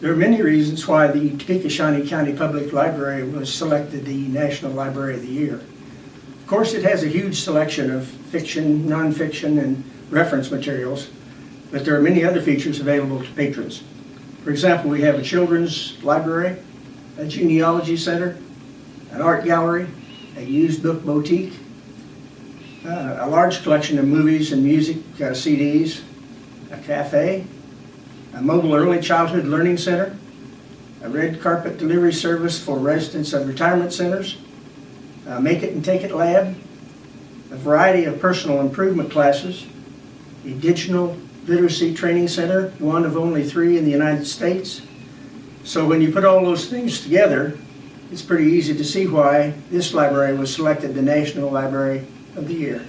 There are many reasons why the Topeka Shawnee County Public Library was selected the National Library of the Year. Of course, it has a huge selection of fiction, nonfiction, and reference materials, but there are many other features available to patrons. For example, we have a children's library, a genealogy center, an art gallery, a used book boutique, uh, a large collection of movies and music uh, CDs, a cafe, a mobile early childhood learning center, a red carpet delivery service for residents of retirement centers, a make it and take it lab, a variety of personal improvement classes, a digital literacy training center, one of only three in the United States. So when you put all those things together, it's pretty easy to see why this library was selected the National Library of the Year.